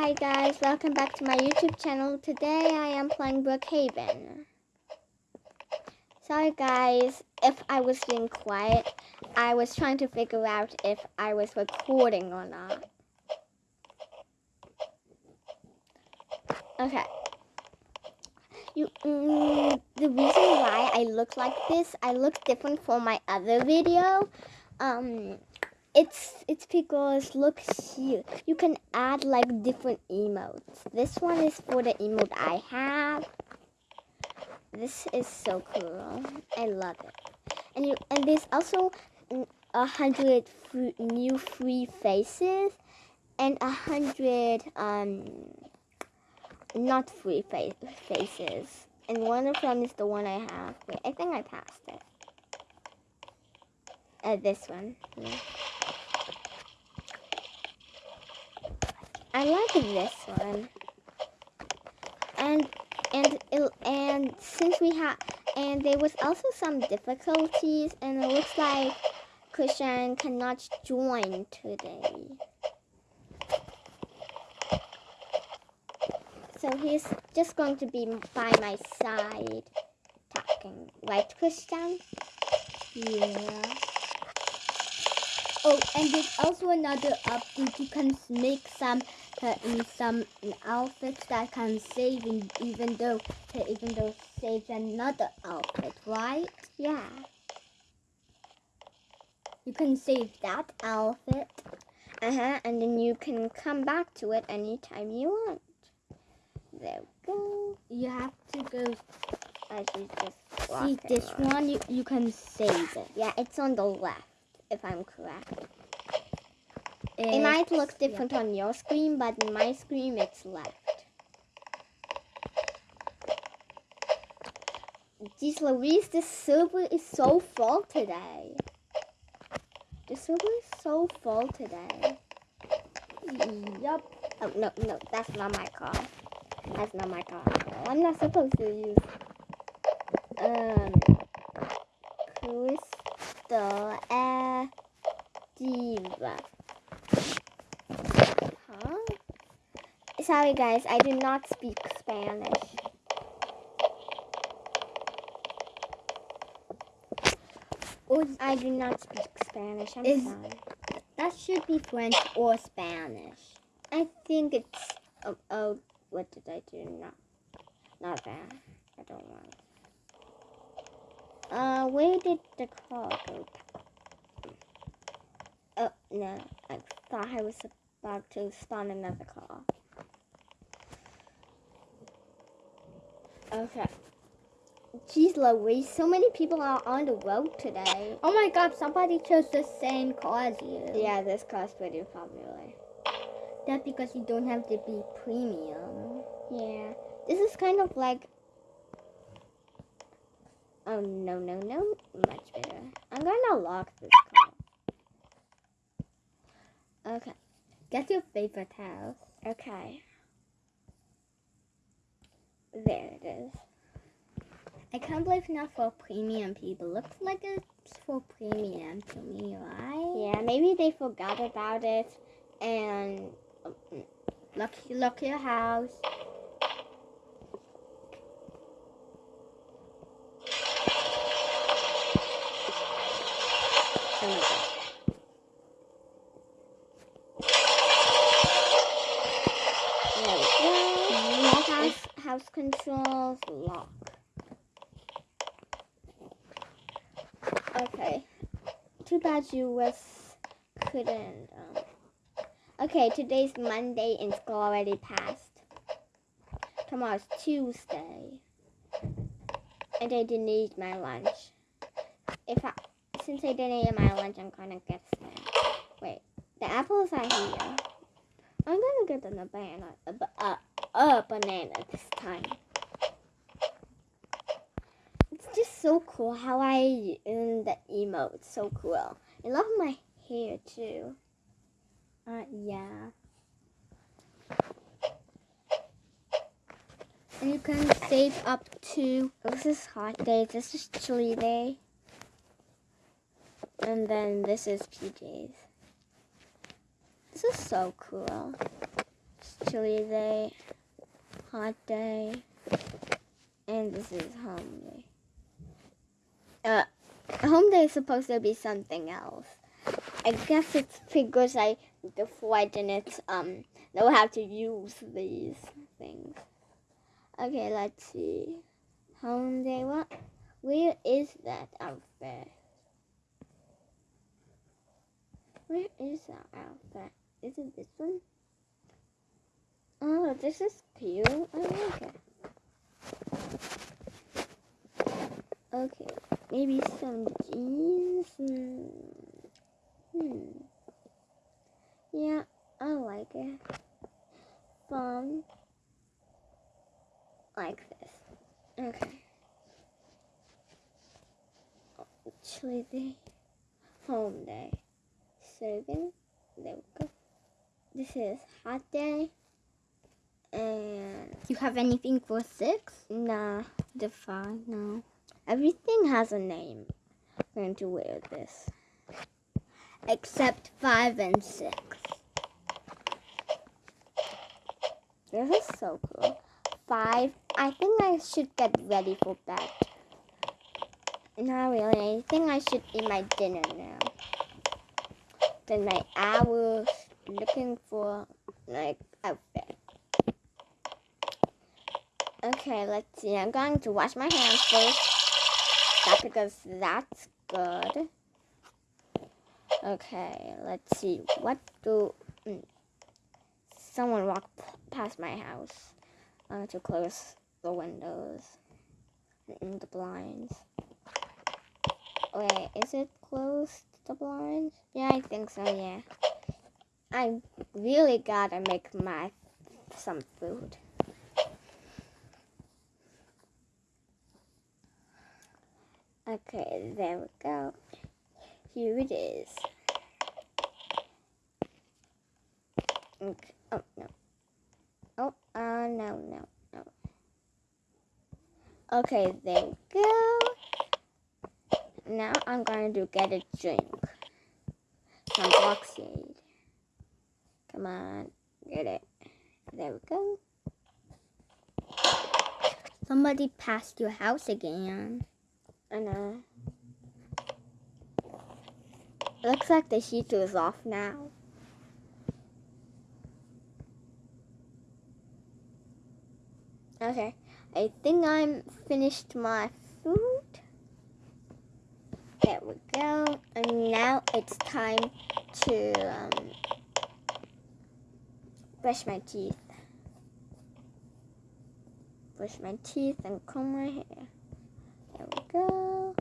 Hi guys, welcome back to my YouTube channel. Today I am playing Brookhaven. Sorry guys if I was being quiet. I was trying to figure out if I was recording or not. Okay. You, mm, the reason why I look like this, I look different from my other video. Um, it's it's because look here you can add like different emotes. This one is for the emote i have. This is so cool. I love it. And you and there's also a hundred new free faces and a hundred um not free fa faces. And one of them is the one i have. Wait i think i passed it. Uh, this one. Yeah. I like this one. And and and since we have and there was also some difficulties and it looks like Christian cannot join today. So he's just going to be by my side talking. Right, Christian? Yeah. Oh, and there's also another update. You can make some uh, some outfits that can save in, even though uh, even though saves another outfit, right? Yeah. You can save that outfit. Uh huh. And then you can come back to it anytime you want. There we go. You have to go. I should just see this one. You you can save it. Yeah, it's on the left, if I'm correct. It's, it might look different yeah. on your screen, but in my screen it's left. Jeez Louise, this server is so full today. The server is so full today. Yup. Oh, no, no, that's not my car. That's not my car. I'm not supposed to use... Um... Air Diva. sorry guys, I do not speak Spanish. Oh, I do not speak Spanish, I'm is, sorry. That should be French or Spanish. I think it's, oh, oh what did I do? No, not that. I don't want Uh, where did the car go? Oh, no, I thought I was about to spawn another car. Okay. Jeez Louise, so many people are on the road today. Oh my god, somebody chose the same car as you. Yeah, this car's pretty popular. That's because you don't have to be premium. Yeah. This is kind of like... Oh, no, no, no. Much better. I'm gonna lock this car. Okay. Get your favorite house. Okay. There it is. I can't believe not for premium people. Looks like it's for premium to me, right? Yeah, maybe they forgot about it and look, look your house. House controls lock. Okay. Too bad you was couldn't. Um. Okay, today's Monday and school already passed. Tomorrow's Tuesday. And I didn't eat my lunch. If I, since I didn't eat my lunch, I'm gonna get sad. Wait, the apples are here. I'm gonna get the banana. Uh, uh, a banana this time. It's just so cool how I in the emote. So cool. I love my hair too. Uh, yeah. And you can save up to, this is hot day, this is chilly day. And then this is PJs. This is so cool It's chilly day, hot day, and this is home day. Uh, home day is supposed to be something else. I guess it's because I before I didn't um know how to use these things. Okay, let's see. Home day. What? Where is that outfit? Where is that outfit? Is it this one? Oh, this is cute. I like it. Okay, maybe some jeans. Hmm. Yeah, I like it. Fun. Like this. Okay. Chilly day. Home day. Seven. There we go. This is hot day. And you have anything for six? nah, the five, no. Everything has a name. I'm going to wear this. Except five and six. This is so cool. Five. I think I should get ready for bed. Not really. I think I should eat my dinner now. Then my hours looking for like outfit. Okay, let's see. I'm going to wash my hands first. That's because that's good. Okay, let's see. What do mm. someone walked past my house? I'm going to close the windows and the blinds. Wait, is it closed? The blinds? Yeah, I think so. Yeah. I really gotta make my some food. Okay, there we go. Here it is. Okay. Oh no. Oh, uh, no, no, no. Okay, there we go. Now I'm going to get a drink. Some Boxade. Come on, get it. There we go. Somebody passed your house again. I know. Looks like the heater is off now. Okay, I think I'm finished my. There we go. And now it's time to um, brush my teeth. Brush my teeth and comb my hair. There we go.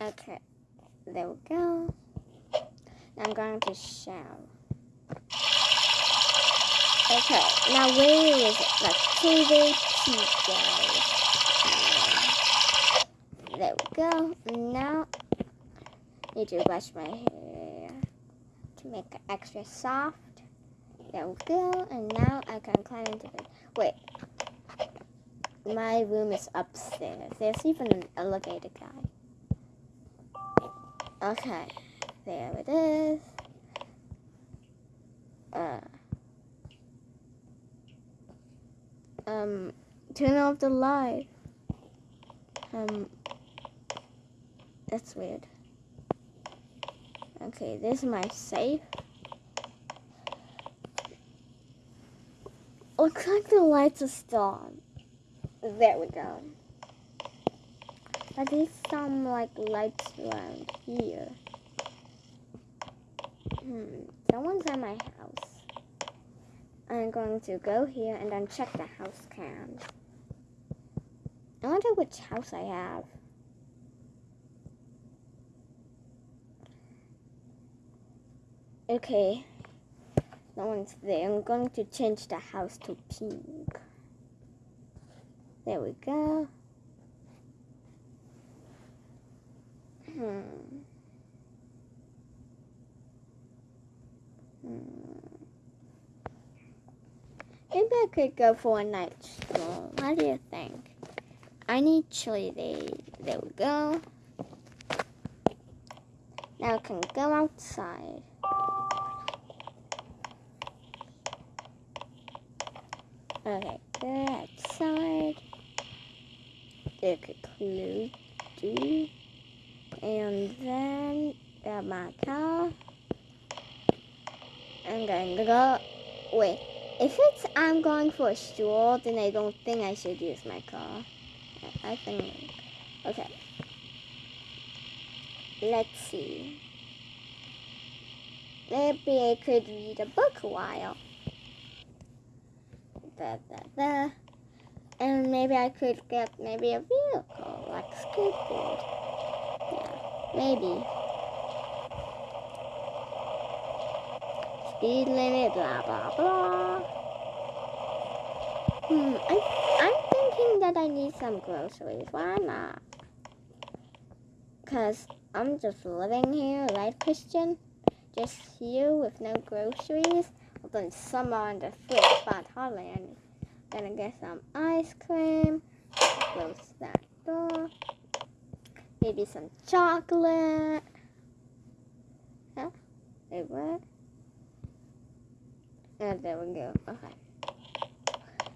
Okay, there we go. Now I'm going to shower. Okay, now where is it? Let's see the teeth, guys. There we go. Now, need to brush my hair to make it extra soft. There we go. And now I can climb into bed. Wait, my room is upstairs. There's even an elevator guy. Okay, there it is. Uh, um, turn off the light. Um, that's weird. Okay, this is my safe. Looks like the lights are still on. There we go. I these some like lights around here? Hmm, someone's at my house. I'm going to go here and then check the house cam. I wonder which house I have. Okay, no one's there. I'm going to change the house to pink. There we go. Hmm. Hmm. Maybe I could go for a night stroll. What do you think? I need chili day. There we go. Now I can go outside. Okay, outside. There could close do. And then grab my car. I'm going to go. Wait, if it's I'm going for a stroll, then I don't think I should use my car. I think. Okay. Let's see. Maybe I could read a book a while. Da, da, da. And maybe I could get maybe a vehicle, like a skateboard. Yeah, maybe. Speed limit, blah, blah, blah. Hmm, I, I'm thinking that I need some groceries. Why not? Because I'm just living here, right, Christian? Just here with no groceries. Although some are in the fridge, but hardly any. Gonna get some ice cream. Close that door. Maybe some chocolate. Huh? Wait, what? Oh, there we go. Okay.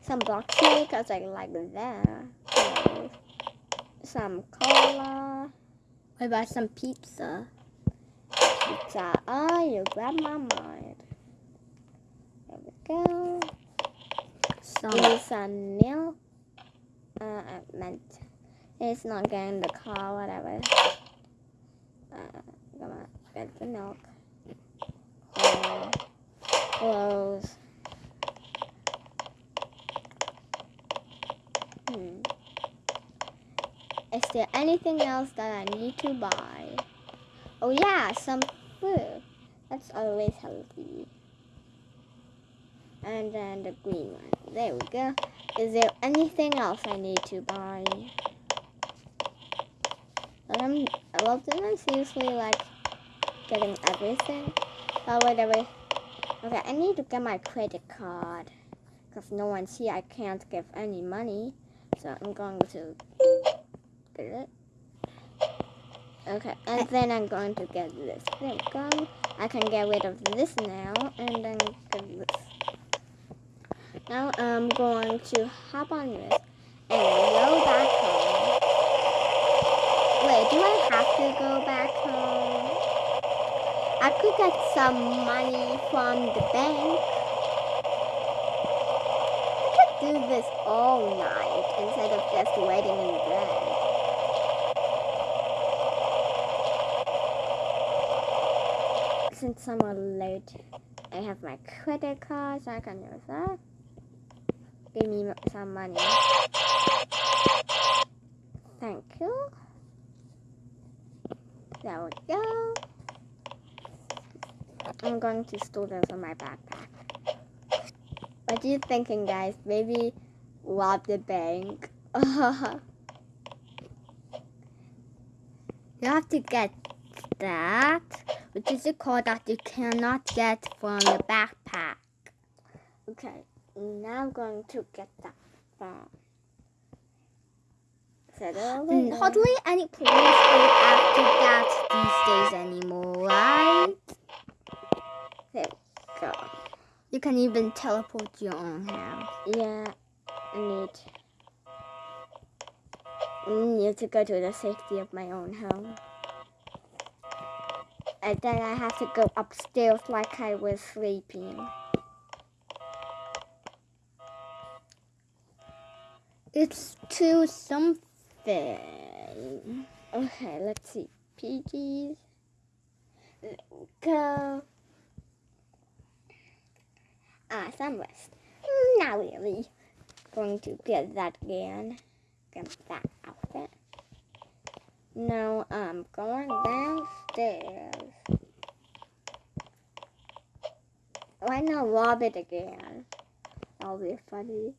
Some block cake, cause I like that. Some cola. What about some pizza? Pizza. Oh, you grab my mind. Go. Some. Maybe some milk. Uh, I meant it's not getting the car, whatever. Uh, come on, get the milk. Uh, clothes. Hmm. Is there anything else that I need to buy? Oh yeah, some food. That's always healthy. And then the green one. There we go. Is there anything else I need to buy? But I'm, well, then I'm seriously like getting everything. Oh, wait, wait. Okay, I need to get my credit card. Because no one's here, I can't give any money. So I'm going to get it. Okay, and uh, then I'm going to get this. There we go. I can get rid of this now, and then get this. Now I'm going to hop on this and go back home. Wait, do I have to go back home? I could get some money from the bank. I could do this all night instead of just waiting in bed. Since I'm late, I have my credit card, so I can use that. Give me some money. Thank you. There we go. I'm going to store this in my backpack. What are you thinking, guys? Maybe rob the bank. You have to get that, which is a code that you cannot get from the backpack. okay, now I'm going to get that phone. Mm. Hardly any police go after that these days anymore, right? There we go. You can even teleport to your own house. Yeah, I need. I need to go to the safety of my own home. And then I have to go upstairs like I was sleeping. It's to something. Okay, let's see. PGs. Go. Ah. Mm, Not really. Going to get that again. Get that outfit. Now I'm going downstairs. Why not rob it again? That'll be funny.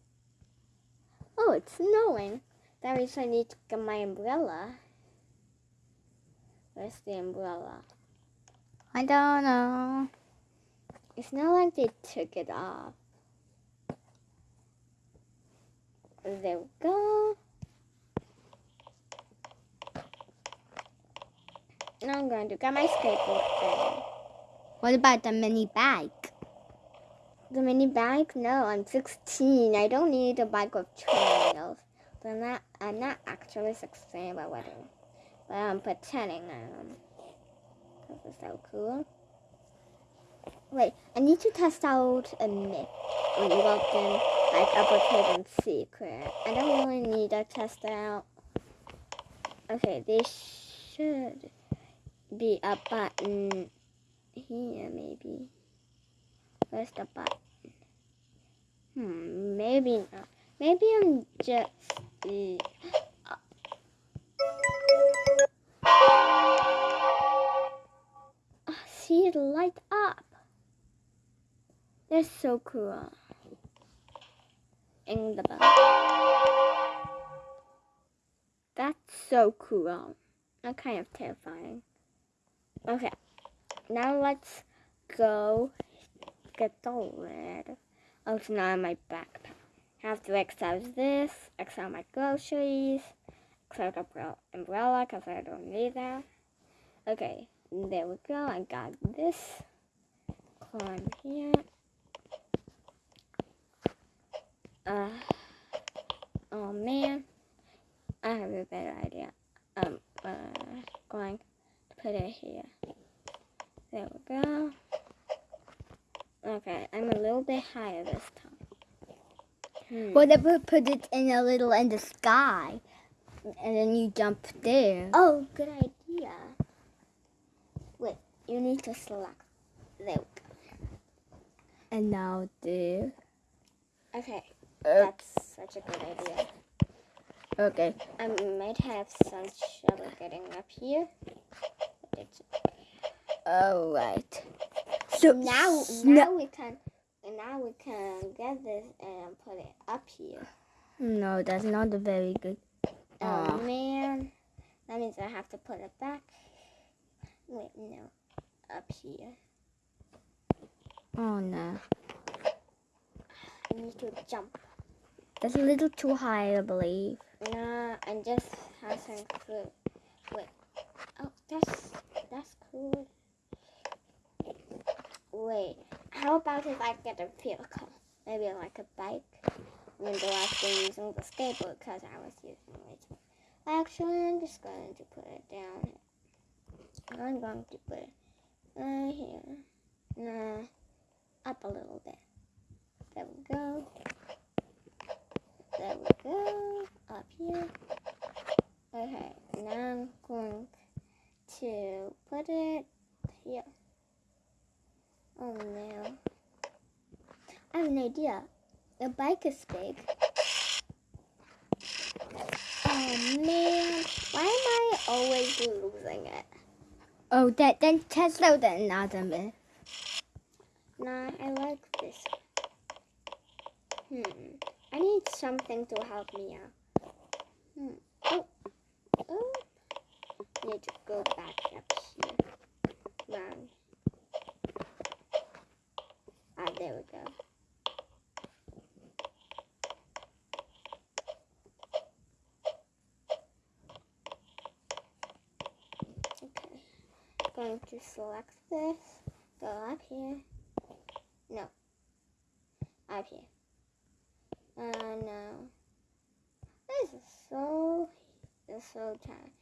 Oh, it's snowing. That means I need to get my umbrella. Where's the umbrella? I don't know. It's not like they took it off. There we go. Now I'm going to get my skateboard thing. What about the mini bike? The mini bike? No, I'm 16. I don't need a bike with training wheels. But I'm not, I'm not actually 16 by wedding. But I'm pretending I am. This is so cool. Wait, I need to test out a myth when you logged in, like uppercase and secret. I don't really need to test out. Okay, this should be a button here, maybe. Where's the button? Hmm, maybe not. Maybe I'm just. Uh, see it light up. That's so cool. In the bell. That's so cool. That kind of terrifying. Okay, now let's go get lid. Oh, it's not in my backpack. I have to X this, X my groceries, X out the umbrella because I don't need that. Okay, there we go. I got this. Climb here. Uh, oh man, I have a better idea. I'm uh, going to put it here. There we go. Okay, I'm a little bit higher this time. Hmm. What if we put it in a little in the sky, and then you jump there? Oh, good idea. Wait, you need to select. There we go. And now there. Okay, Uh, that's such a good idea. okay. I might have some trouble getting up here. It's All right. So now now we can now we can get this and put it up here. No, that's not a very good. Oh Aw. man, that means I have to put it back. Wait, no, up here. Oh no, I need to jump. that's a little too high, I believe. Nah, I just have some fruit. Wait, oh that's that's cool. Wait, how about if I get a vehicle? Maybe like a bike. Even though I've been using the skateboard because I was using it. Actually, I'm just going to put it down. I'm going to put it right here. Nah, up a little bit. There we go. There we go. Up here. Okay, now I'm going to put it here. Oh no. I have an idea. The bike is big. Oh man, why am I always losing it? Oh, that then test out another myth. Nah, I like this. Hmm. I need something to help me out. Hmm. Oh. Oh. Need to go back up here. Round. Ah, there we go. Okay. Going to select this. Go up here. No. Up here. Uh, no. This is so, this is so tight.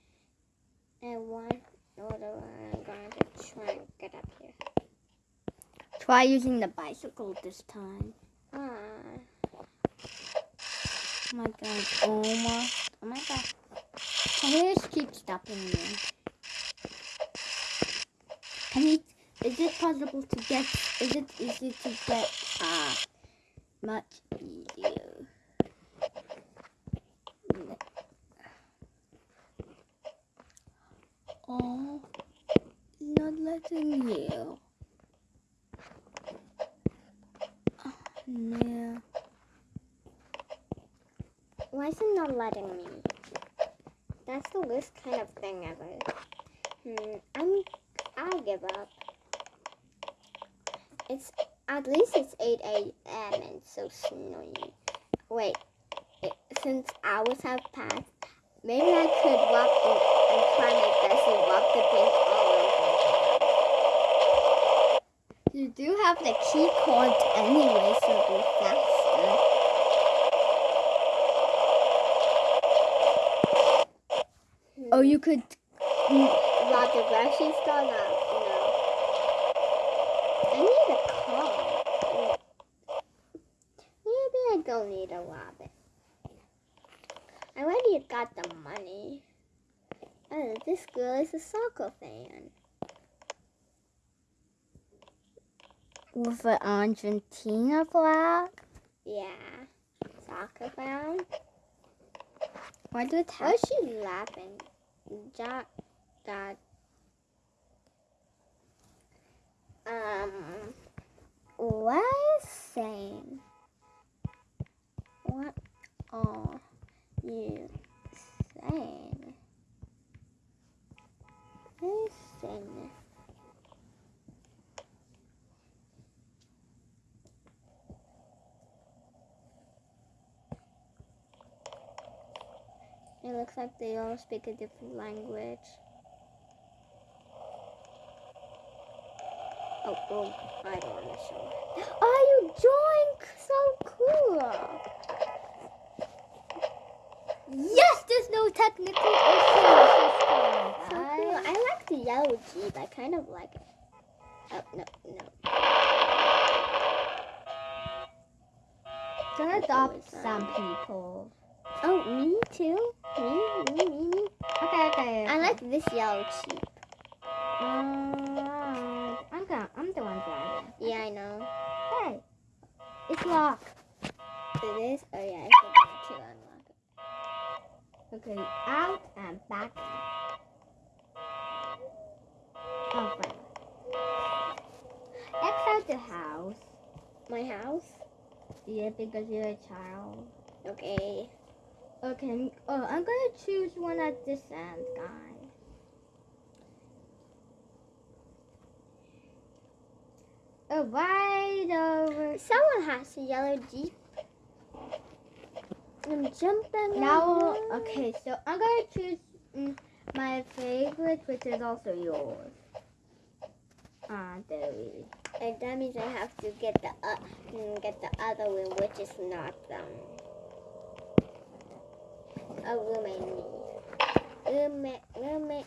And one order I'm going to try and get up here. Try using the bicycle this time. Ah, Oh my god, almost. Oh my god. Can you just keep stopping me? Can you, is it possible to get, is it easy to get, uh, much easier? Oh, not letting you. No. why is it not letting me? That's the worst kind of thing ever. Hmm, I'm, I'll give up. It's, at least it's 8 a.m. and so snowy. Wait, it, since hours have passed, maybe I could walk and, try my best and walk the paint all over. You do have the key card anyway, so it'll be faster. Oh, you could. Rob the grocery store? No. No. I need a car. Maybe I don't need a rabbit. I already got the money. Oh, this girl is a soccer fan. With an Argentina flag? Yeah. Soccer fan. Why do it Why is she laughing? Jack, that. Um, What are you saying? What are you saying? listen. It looks like they all speak a different language. Oh, oh, I don't want to show. Oh, you joined! So cool! Yes, there's no technical issues. So cool. I like the yellow Jeep. I kind of like it. Oh, no, no. Gonna adopt uh, some people. Oh, me too? Me, me, me, me. Okay, okay. I like this yellow sheep. Uh, I'm gonna, I'm the one driving. Yeah, I know. Hey, it's locked. It is? Oh, yeah, I forgot to unlock it. Okay, out and back. Oh, fine. X out the house. My house? Yeah, because you're a child. Okay. Okay, oh, I'm gonna choose one at this end, guys. Oh, right over. Someone has a yellow Jeep. I'm jumping. Now, okay, so I'm gonna choose mm, my favorite, which is also yours. Ah, there we go. And that means I have to get the uh, mm, get the other one, which is not um the door. roommate,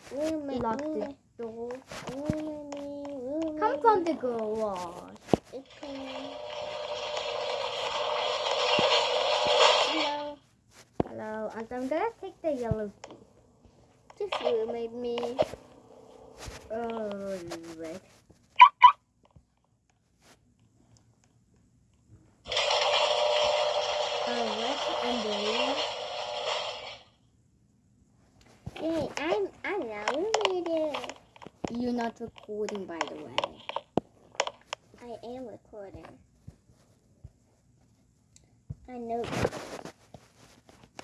roommate. Come from the garage. Okay. Hello. Hello, and I'm gonna take the yellow key. Just roommate me. Oh, right. Alright, and then Yay, I'm I'm now roommated. You're not recording, by the way. I am recording. I know.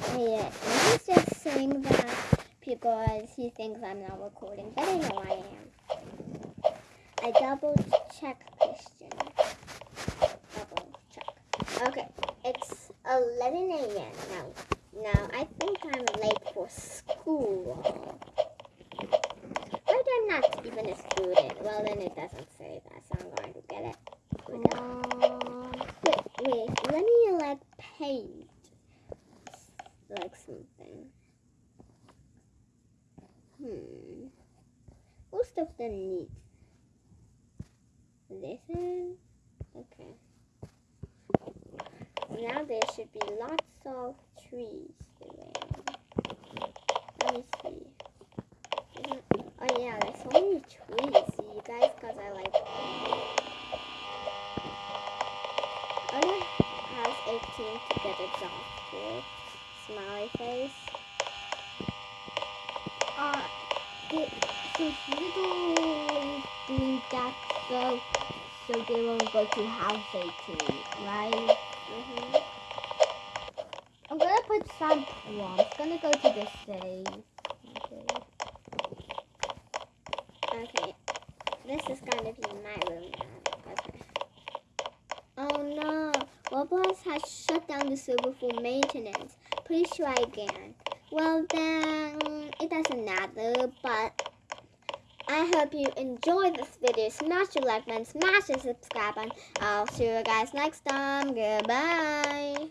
Oh, yeah, he's just saying that because he thinks I'm not recording, but I know I am. I double check Christian. Double check. Okay, it's 11 a.m. now. Now I think I'm late for school. Not even a student. Well, then it doesn't say that, so I'm going to get it Um, Wait, wait, let me like paint like something. Hmm. Most of them need this one. Okay. Now there should be lots of trees around. Let me see. Isn't- Oh yeah, there's so many trees. See you guys, cause I like. Other house 18 get job with smiley face. uh, the, so little doing that so, so they won't go to house 18, right? Mm-hmm. I'm gonna put some prompts. Gonna go to the save. Okay. Okay. This is gonna be my room now. Okay. Oh no. Roblox has shut down the server for maintenance. Please try again. Well then, it doesn't matter, but I hope you enjoyed this video. Smash the like button, smash the subscribe button. I'll see you guys next time. Goodbye.